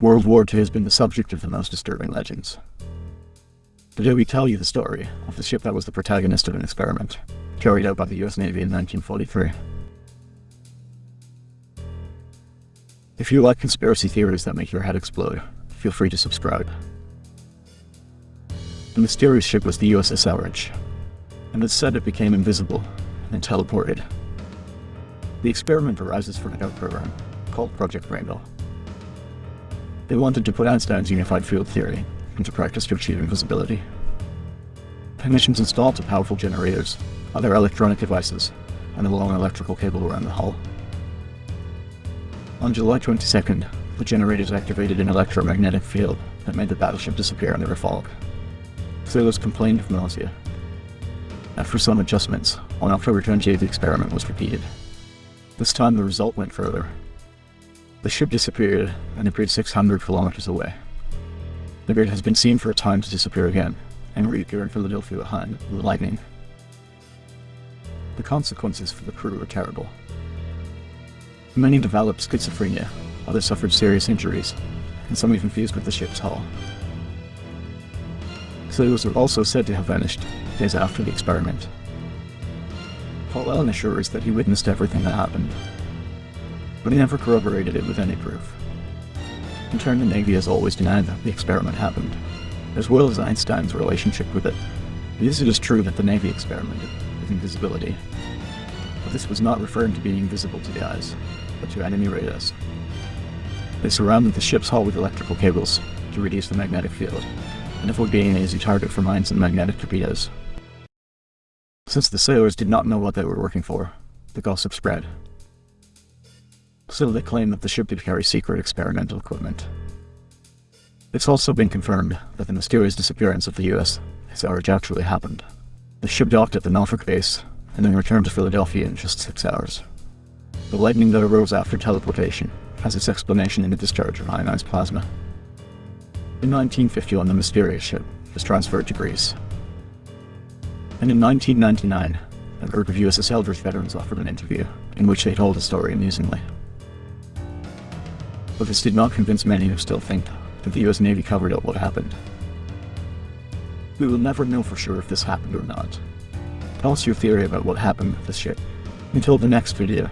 World War II has been the subject of the most disturbing legends. Today we tell you the story of the ship that was the protagonist of an experiment carried out by the US Navy in 1943. If you like conspiracy theories that make your head explode, feel free to subscribe. The mysterious ship was the USS Eldridge, and it's said it became invisible and teleported. The experiment arises from a doubt program called Project Rainbow. They wanted to put Einstein's unified field theory into practice to achieve invisibility. Technicians installed the powerful generators, other electronic devices, and a long electrical cable around the hull. On July 22nd, the generators activated an electromagnetic field that made the battleship disappear under a fog. Sailors complained of nausea. After some adjustments, on October 28th the experiment was repeated. This time the result went further, the ship disappeared and appeared 600 kilometers away. The bird has been seen for a time to disappear again, and reappear in Philadelphia behind the lightning. The consequences for the crew were terrible. Many developed schizophrenia, others suffered serious injuries, and some even fused with the ship's hull. Sailors were also said to have vanished days after the experiment. Carl Allen assures that he witnessed everything that happened, but he never corroborated it with any proof. In turn, the Navy has always denied that the experiment happened, as well as Einstein's relationship with it. Yes, it is true that the Navy experimented with invisibility, but this was not referring to being invisible to the eyes, but to enemy radars. They surrounded the ship's hull with electrical cables to reduce the magnetic field, and avoid being an easy target for mines and magnetic torpedoes. Since the sailors did not know what they were working for, the gossip spread, Still, they claim that the ship did carry secret experimental equipment. It's also been confirmed that the mysterious disappearance of the USS Eldridge actually happened. The ship docked at the Norfolk base and then returned to Philadelphia in just six hours. The lightning that arose after teleportation has its explanation in the discharge of ionized plasma. In 1951, the mysterious ship was transferred to Greece. And in 1999, a group of USS Eldridge veterans offered an interview in which they told the story amusingly but this did not convince many who still think that the US Navy covered up what happened. We will never know for sure if this happened or not. Tell us your theory about what happened with this ship. Until the next video.